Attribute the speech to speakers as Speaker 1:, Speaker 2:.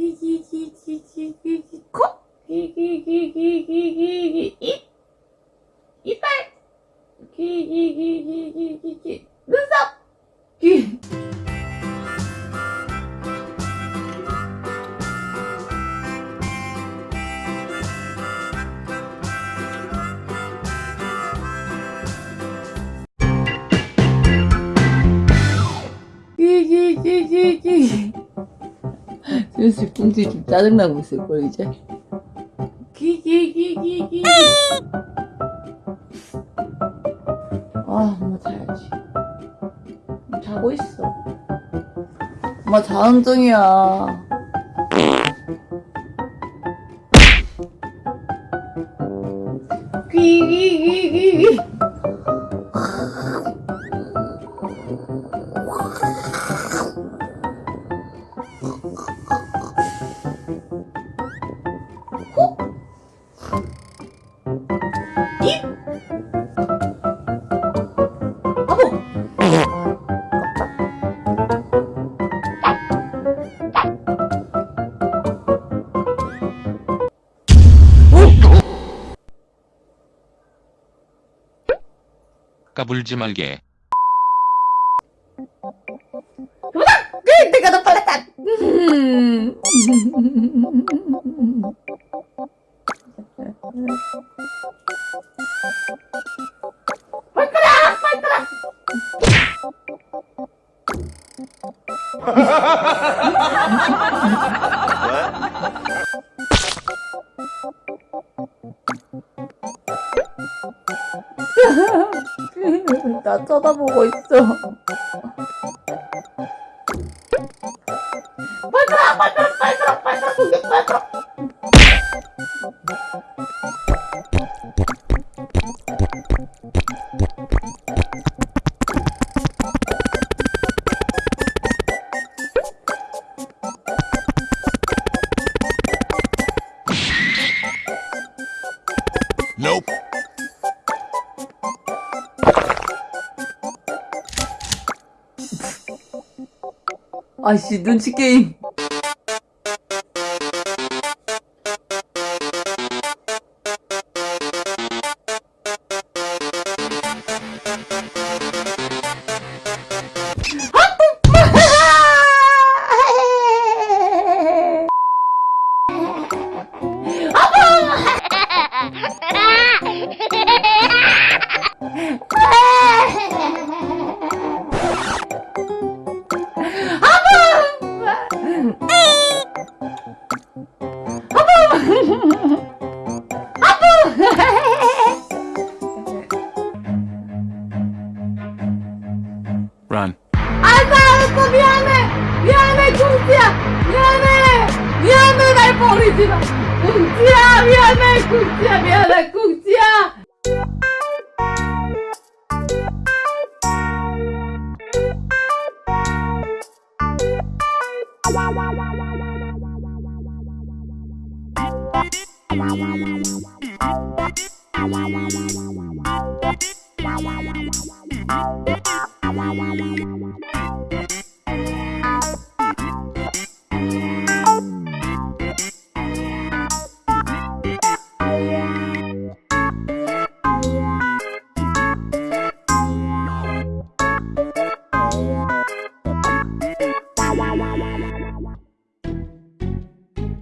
Speaker 1: 귀귀귀귀귀귀귀 코 귀귀귀귀귀귀귀 입 이빨 귀귀귀귀귀귀 눈 슬슬 뿡지 좀 짜증나고 있을 걸 이제. 귀귀귀귀귀 아 엄마 자야지. 자고 있어. 엄마 자는 중이야. 귀귀귀귀귀
Speaker 2: 까불지 말게.
Speaker 1: 그, 내가 더 빨랐다 음. 발가락 발가 나 쳐다보고 있어. 발가락, 발가락, 발가락, 발가락, 공격, 발가락. 아씨, 눈치 게임.
Speaker 2: Run.
Speaker 1: 아이고, 아이고, 미안해! 미안해, 궁지야! 미안해! 미안해, 날 버리지 마! 궁지야, 미안해, 궁지야, 미안해, 궁지야!
Speaker 3: Wow, wow, wow, wow, wow, wow.